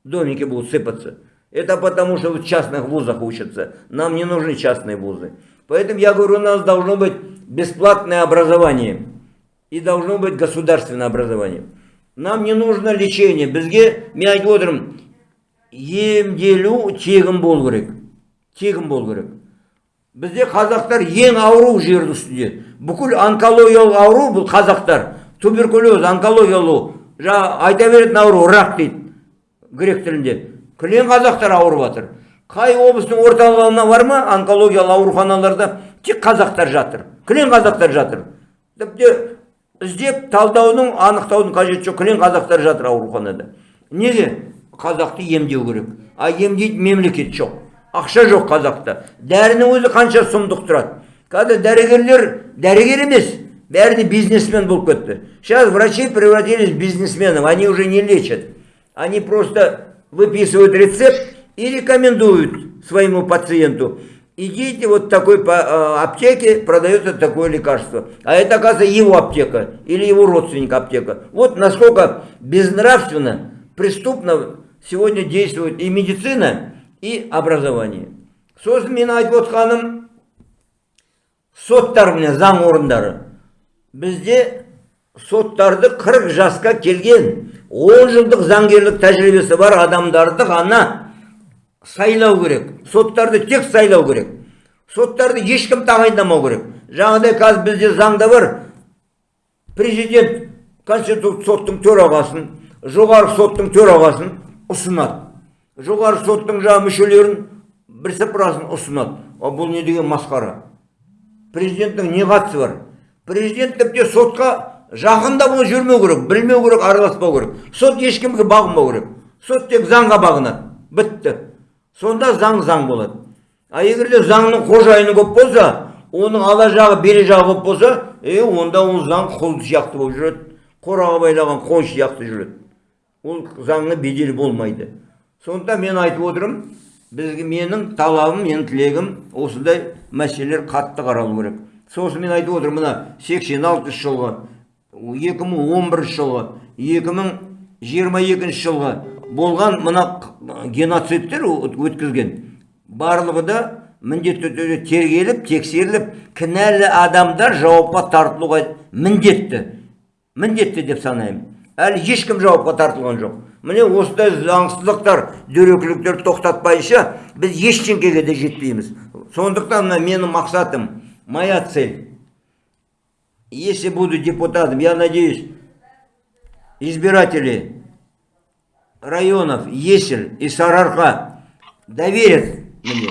домики будут сыпаться. Это потому, что в частных вузах учатся. Нам не нужны частные вузы. Поэтому я говорю, у нас должно быть бесплатное образование. И должно быть государственное образование. Нам не нужно лечение. Бізге, мен айтып отырмын, емделу тегін болу керек. Тегін болу керек. Бізде қазақтар ең ауру жердің үстінде. Бүкіл онкологиялық ауру бұл қазақтар. Туберкулез, онкологиялық, жаңа айта беретін ауру, рак дейді грек тілінде кілең қазақтар ауырып жатыр қай облыстың орталығына барма онкологиялық ауруханаларда тек қазақтар жатыр кілең қазақтар жатыр тіпті іздеп талдаудың анықтаудың қажеті жоқ кілең қазақтар жатыр ауруханада неге қазақты емдеу керек а емдейтін мемлекет жоқ ақша жоқ қазақта дәрінің өзі қанша сұмдық тұрады қазір дәрігерлер дәрігер емес бәрі бизнесмен болып кетті сейчас врачи превратились в бизнесменов они уже не лечат Они просто выписывают рецепт и рекомендуют своему пациенту. Идите вот в такой а, аптеке, продается такое лекарство. А это, оказывается, его аптека или его родственник аптека. Вот насколько безнравственно, преступно сегодня действует и медицина, и образование. сосын мен айтып отқаным соттар міне заң орындары. Бізде соттарды 40 жасқа келген 10 жылдық заңгерлік тәжірибесі бар адамдарды ғана сайлау керек. Соттарды тек сайлау керек. Соттарды ешкім тағайындамау керек. Жаңағыдай қазір бізде заңда бар. Президент конституциялық соттың төрағасын жоғарғы соттың төрағасын ұсынады. Жоғарғы соттың жаңағы мүшелерін бірсыпырасын ұсынады. Ал бұл не деген масқара? Президенттің не қатысы бар? Президент тіпті сотқа жақында бұл жүрмеу керек білмеу керек араласпау керек. Сот ешкімге бағынбау керек. Сот тек заңға бағынады. Бітті. Сонда заң заң болады. А егер де заңның қожайыны көп болса оның ала жағы бері жағы көп болса е онда ол заң құл сияқты болып жүреді. Қораға байлаған қой сияқты жүреді. Ол заңның беделі болмайды. Сонда мен айтып отырмын бізге менің талабым менің тілегім осындай мәселелер қатты қаралу керек. Сосын мен айтып отырмын мына сексен алтыншы жылғы 2011 жылғы 2022 жылғы болған мына геноцидтер өткізген. Барлығы да міндетті түрде тергеліп тексеріліп кінәлі адамдар жауапқа тартылуға міндетті. Міндетті деп санаймын. әлі ешкім жауапқа тартылған жоқ міне осындай заңсыздықтар дөрекіліктер тоқтатпайынша біз ештеңкеге де жетпейміз сондықтан мына менің мақсатым моя цель если буду депутатом, я надеюсь, избиратели районов Есель и Сарарха доверят мне,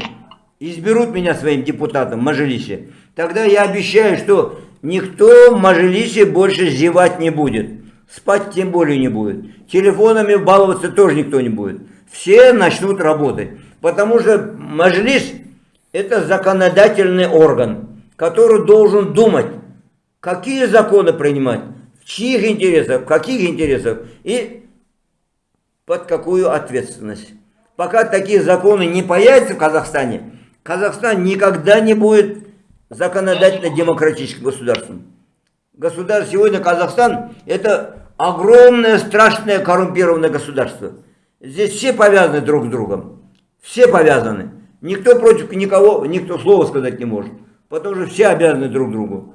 изберут меня своим депутатом в Мажилисе, тогда я обещаю, что никто в Мажилисе больше зевать не будет. Спать тем более не будет. Телефонами баловаться тоже никто не будет. Все начнут работать. Потому что Мажилис – это законодательный орган, который должен думать, какие законы принимать, в чьих интересах, в каких интересах. И под какую ответственность. Пока такие законы не появятся в Казахстане, Казахстан никогда не будет законодательно-демократическим государством. Государство сегодня Казахстан это огромное, страшное, коррумпированное государство. Здесь все повязаны друг с другом. Все повязаны. Никто против никого, никто слова сказать не может. Потому что все обязаны друг другу.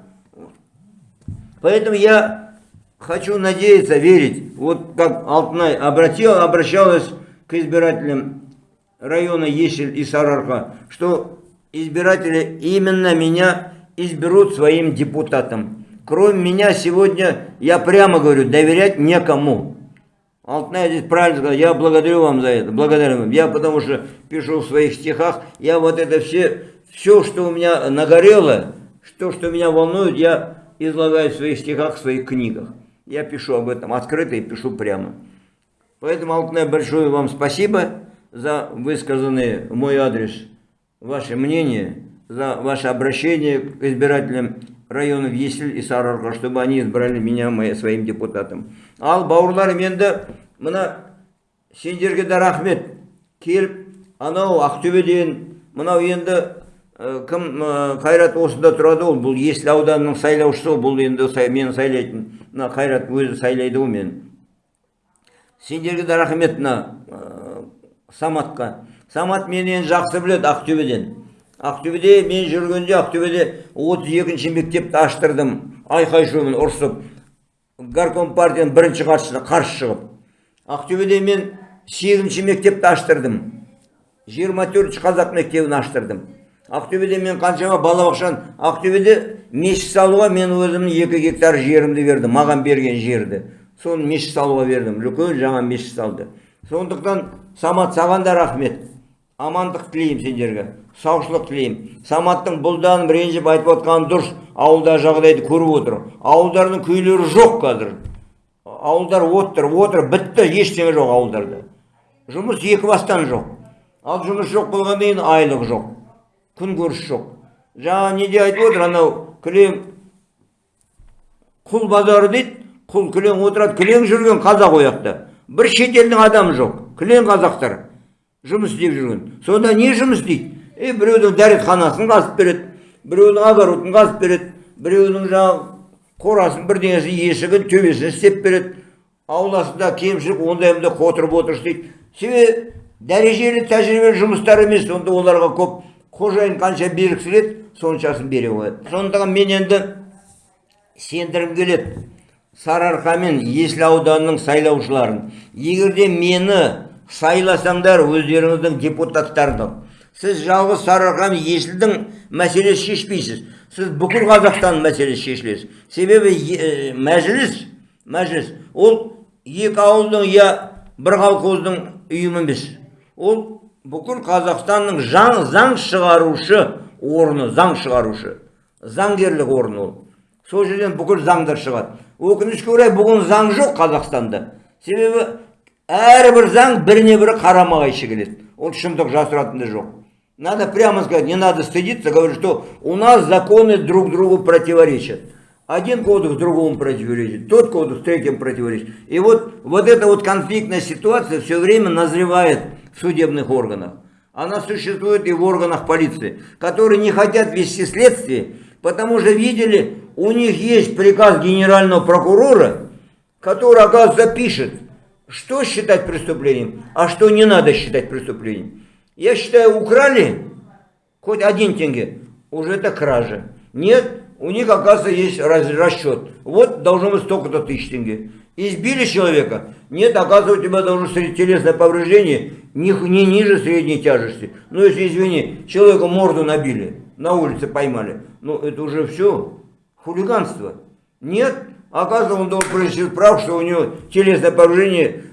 Поэтому я хочу надеяться, верить, вот как Алтынай обратил, обращалась к избирателям района Ешель и Сарарка, что избиратели именно меня изберут своим депутатом. Кроме меня сегодня, я прямо говорю, доверять некому. Алтынай здесь правильно сказал, я благодарю вам за это, благодарю вам. Я потому что пишу в своих стихах, я вот это все, все, что у меня нагорело, что, что меня волнует, я излагаю в своих стихах, в своих книгах. Я пишу об этом открыто и пишу прямо. Поэтому, Алтынай, большое вам спасибо за высказанные в мой адрес ваше мнение, за ваше обращение к избирателям районов Есіл и Сарыарқа, чтобы они избрали меня своим депутатом. Ал бауырларым енді мына сендерге де рахмет. Келіп анау ақтөбеден мынау енді ә, кім ә, қайрат осында тұрады ол бұл есіл ауданының сайлаушысы бұл енді сай- мені сайлайтын мына қайрат өзі сайлайды ғой мені. Сендерге де рахмет мына ә, саматқа. Самат мені енді жақсы біледі ақтөбеден. Ақтөбеде мен жүргенде ақтөбеде 32-ші мектепті аштырдым. Айқай шумен ұрысып горком партияның бірінші қарсысына қарсы шығып. Ақтөбеде мен 8-ші мектепті аштырдым. 24-ші қазақ мектебін аштырдым. Ақтөбеде мен қаншама балабақшаны ақтөбеде мешіт салуға мен өзімнің екі гектар жерімді бердім маған берген жерді. Соны мешіт салуға бердім үлкен жаңа мешіт салды. Сондықтан самат саған да рахмет амандық тілеймін сендерге. Саушылық тілеймін. Саматтың бұлданып ренжіп айтып отқаны дұрыс. Ауылдағы жағдайды көріп отыр. Ауылдардың күйлері жоқ қазір. Ауылдар отыр отыр бітті. Ештеңе жоқ ауылдарда. Жұмыс екі бастан жоқ. Ал жұмыс жоқ болғаннан кейін айлық жоқ күнкөріс жоқ. Жаңа неде айтып отыр анау кілең құл базары дейді. Құл кілең отырады кілең жүрген қазақ ол жақта бір шетелдің адамы жоқ кілең қазақтар жұмыс істеп жүрген. Сонда не жұмыс істейді е біреудің дәретханасын қазып береді біреудің огородын қазып береді біреудің жаңағы қорасын бірдеңесін есігін төбесін істеп береді ауласында кемшілік ондай мындай қотырып отыр істейді себебі дәрежелі тәжірибелі жұмыстар емес. Сонда оларға көп қожайын қанша бергісі келеді соншасын бере қояды. Сондықтан мен енді сендіргім келеді. Сарыарқа мен есіл ауданының сайлаушыларын. Егер де мені сайласаңдар өздеріңіздің депутаттарды сіз жалғыз сарыарқа есілдің мәселесі шешпейсіз. Сіз бүкіл қазақстанның мәселесі шешілесіз себебі е- мәжіліс мәжіліс ол екі ауылдың я бір колхоздың ұйымы емес. Ол бүкіл қазақстанның заң, заң шығарушы орны заң шығарушы заңгерлік орны ол. Сол жерден бүкіл заңдар шығады. Өкінішке орай бүгін заң жоқ қазақстанда. Себебі әрбір заң біріне бірі қарама қайшы келеді. Ол шындық жасыратын да жоқ. Надо прямо сказать не надо стыдиться говорить что у нас законы друг другу противоречат один кодекс другому противоречит, тот кодекс третьему противоречит. И вот, вот эта вот конфликтная ситуация все время назревает в судебных органах. Она существует и в органах полиции, которые не хотят вести следствие, потому что видели, у них есть приказ генерального прокурора, который, оказывается, пишет, что считать преступлением, а что не надо считать преступлением. Я считаю, украли хоть один тенге, уже это кража. Нет, у них, оказывается, есть расчет. Вот должно быть столько-то тысяч тенге. Избили человека, нет, оказывается, у тебя должно быть телесное повреждение не, не ниже средней тяжести. Ну, если, извини, человеку морду набили, на улице поймали, ну, это уже все хулиганство. Нет, оказывается, он должен принести прав, что у него телесное повреждение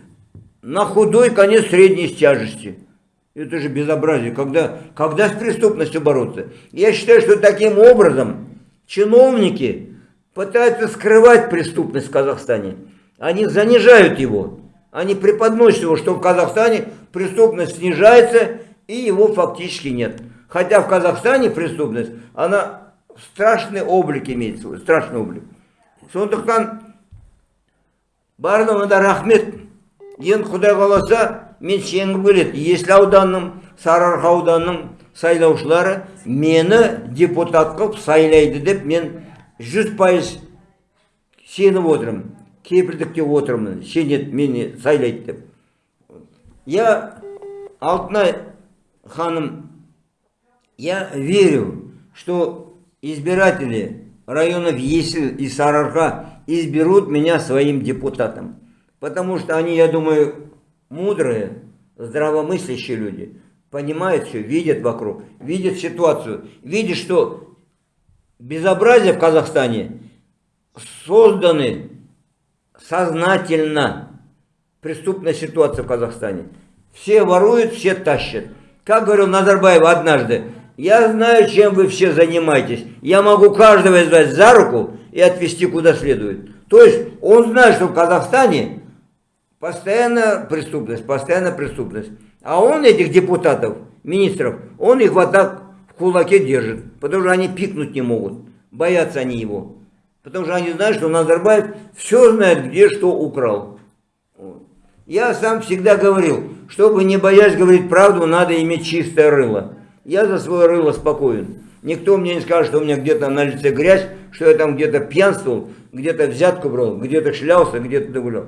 на худой конец средней тяжести. Это же безобразие, когда, когда с преступностью бороться. Я считаю, что таким образом чиновники пытаются скрывать преступность в Казахстане. Они занижают его. Они преподносят его, что в Казахстане преступность снижается и его фактически нет. Хотя в Казахстане преступность, она страшный облик имеет свой, страшный облик. Сондықтан барлығына да рахмет енді құдай қаласа мен сенгім келеді. Есіл ауданының сарыарқа ауданының сайлаушылары мені депутат қылып сайлайды деп мен жүз пайыз сеніп отырмын. Кепілдікте отырмын. Сенеді мені сайлайды деп. Я алтынай ханым я верю что избиратели районов Есил и Сарарка изберут меня своим депутатом. Потому что они я думаю мудрые здравомыслящие люди понимают все видят вокруг видят ситуацию видят что безобразие в Казахстане созданы сознательно преступная ситуация в Казахстане. Все воруют, все тащат. Как говорил Назарбаев однажды, я знаю, чем вы все занимаетесь. Я могу каждого из за руку и отвезти куда следует. То есть он знает, что в Казахстане постоянно преступность, постоянно преступность. А он этих депутатов, министров, он их вот так в кулаке держит, потому что они пикнуть не могут. Боятся они его. Потому что они знают, что Назарбаев все знает, где что украл. Вот. Я сам всегда говорил, чтобы не боясь говорить правду, надо иметь чистое рыло. Я за свое рыло спокоен. Никто мне не скажет, что у меня где-то на лице грязь, что я там где-то пьянствовал, где-то взятку брал, где-то шлялся, где-то гулял.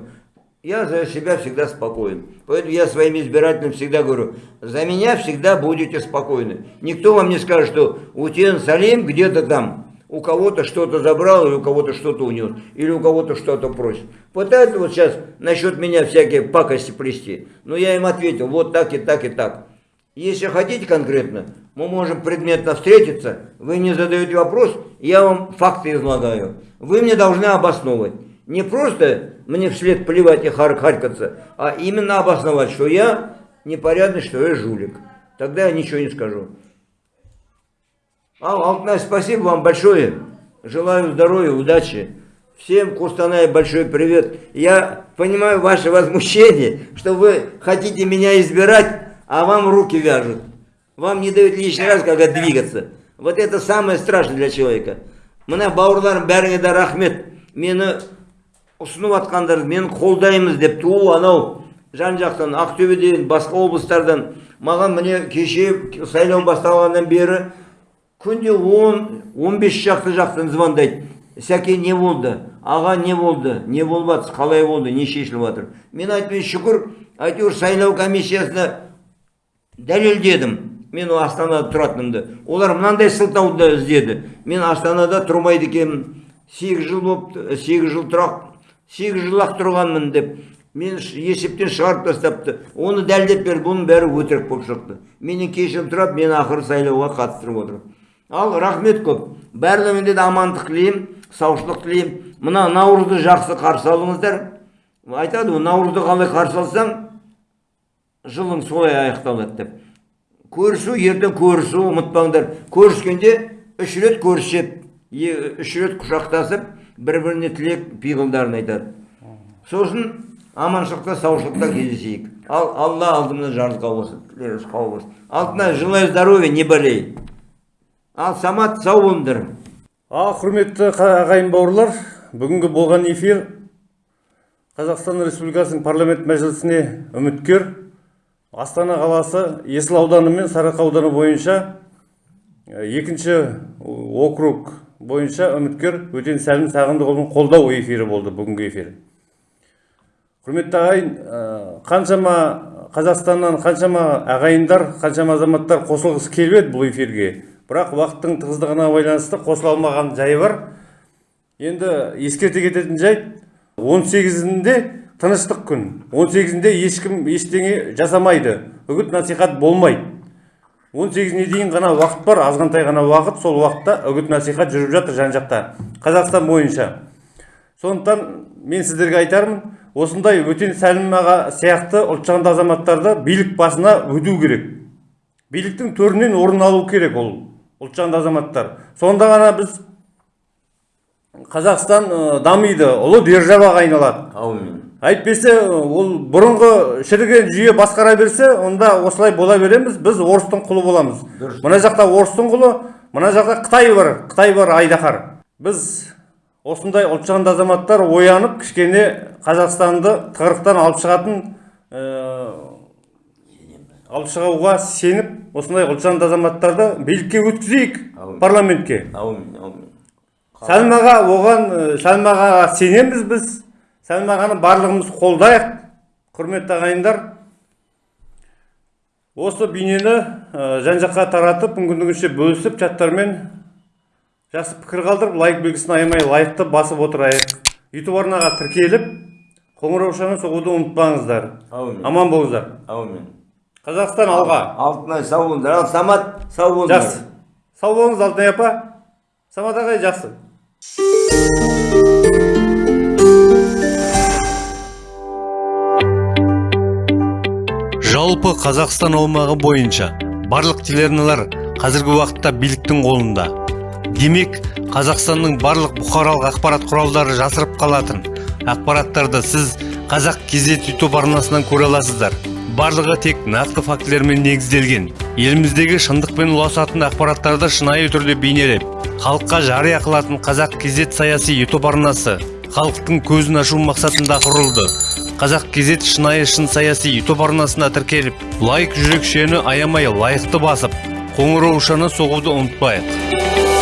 Я за себя всегда спокоен. Поэтому я своим избирателям всегда говорю, за меня всегда будете спокойны. Никто вам не скажет, что Утен Салим где-то там у кого-то что-то забрал, или у кого-то что-то унес, или у кого-то что-то просит. Пытаются вот сейчас насчет меня всякие пакости плести. Но я им ответил, вот так и так и так. Если хотите конкретно, мы можем предметно встретиться, вы мне задаете вопрос, я вам факты излагаю. Вы мне должны обосновывать. Не просто мне вслед плевать и хар а именно обосновать, что я непорядный, что я жулик. Тогда я ничего не скажу. Ал, Алтынай, спасибо вам большое. Желаю здоровья, удачи. Всем Кустанай большой привет. Я понимаю ваше возмущение, что вы хотите меня избирать, а вам руки вяжут. Вам не дают лишний раз, когда двигаться. Вот это самое страшное для человека. Мына бауырларым бәріңе де рахмет. Мені ұсынып атқандар, мені қолдаймыз деп туу анау жан жақтан ақтөбеден басқа облыстардан маған міне кеше сайлау басталғаннан бері күнде 10-15 шақты жақтан звондайды. Сәке не болды? Аға не болды? Не болып қалай болды? Не шешіліп жатыр? Мен айтпай шүкір әйтеуір сайлау комиссиясына дәлелдедім. Мен астанада тұратынымды. Олар мынандай сылтауды іздеді. Мен астанада тұрмайды екенмін. Сегіз жыл болып сегіз жыл тұрақ сегіз жыл тұрғанмын деп мен есептен шығарып тастапты. Оны дәлдеп бер бұның бәрі өтірік болып шықты. Менен кешірім сұрап мені ақыры сайлауға қатыстырып отыр ал рахмет көп. Барлығыңызге де амандық тілеймін саушылық тілеймін. Мына наурызды жақсы қарсы алыңыздар. Айтады ғой наурызды қалай қарсы алсаң жылың солай аяқталады деп. Көрісу ертең көрісу ұмытпаңдар. Көріскенде үш рет көріседі. Үш рет құшақтасып бір біріне тілек пиғылдарын айтады. Сосын аманшылықта саушылықта кездесейік. Ал алла алдымызда жарылқа болсын қабыл болсын. Алтынай желаю здоровья не болей. Ал самат сау болыңдар. А, құрметті ағайын бауырлар, бүгінгі болған эфир Қазақстан Республикасының парламент мәжілісіне үміткер Астана қаласы Есіл ауданы мен Сарыарқа ауданы бойынша екінші округ бойынша үміткер Өтен Сәлім Сағындықұлын қолдау эфирі болды бүгінгі эфир. Құрметті ағайын, қаншама Қазақстаннан қаншама ағайындар, қаншама азаматтар қосылғысы келіп еді бұл эфирге. Бірақ уақыттың тығыздығына байланысты қосыла алмаған жайы бар. Енді ескерте кететін жайт 18-інде тыныштық күн. 18-інде ешкім ештеңе жасамайды. Үгіт насихат болмайды. 18-не дейін ғана уақыт бар, азғантай ғана уақыт, сол уақытта үгіт насихат жүріп жатыр жан жақта. Қазақстан бойынша. Сондықтан мен сіздерге айтармын, осындай өтен сәлім аға сияқты ұлтжанды азаматтарды билік басына өту керек. Биліктің төрінен орын алу керек ол ұлтжанды азаматтар. Сонда ғана біз Қазақстан дамиды, ұлы державаға айналады. әумин Әйтпесе ол бұрынғы шіріген жүйе басқара берсе, онда осылай бола береміз, біз орыстың құлы боламыз. Мына жақта орыстың құлы, мына жақта Қытай бар, Қытай бар айдаһар. Біз осындай ұлтжанды азаматтар оянып, кішкене Қазақстанды тығырықтан алып шығатын алып шығуға сеніп осындай ұлтжанды азаматтарды билікке өткізейік Әумин. парламентке сәлімаға оған ә, сәлімаға сенеміз біз сәлімағаны барлығымыз қолдайық құрметті ағайындар осы бейнені жан жаққа таратып мүмкіндігінше бөлісіп чаттармен жақсы пікір қалдырып лайк белгісін аямай лайықты басып отырайық ютуб арнаға тіркеліп қоңыраушаны соғуды ұмытпаңыздар Аумин. аман болыңыздар Аумин. қазақстан алға Алтынай сау болыңдар. Ал Самат сау болыңдар. жақсы сау болыңыз алтынай апа самат ағай жақсы жалпы қазақстан аумағы бойынша барлық телеарналар қазіргі уақытта биліктің қолында. Демек қазақстанның барлық бұқаралық ақпарат құралдары жасырып қалатын ақпараттарды сіз қазақ кезет ютуб арнасынан көре аласыздар. Барлығы тек нақты фактілермен негізделген. Еліміздегі шындық пен ұласатын ақпараттарды шынайы түрде бейнелеп халыққа жария қылатын қазақ кезет саяси ютуб арнасы халықтың көзін ашу мақсатында құрылды. Қазақ кезет шынайы шын саяси ютуб арнасына тіркеліп лайк жүрекшені аямай лайықты басып қоңыраушаны соғуды ұмытпайық.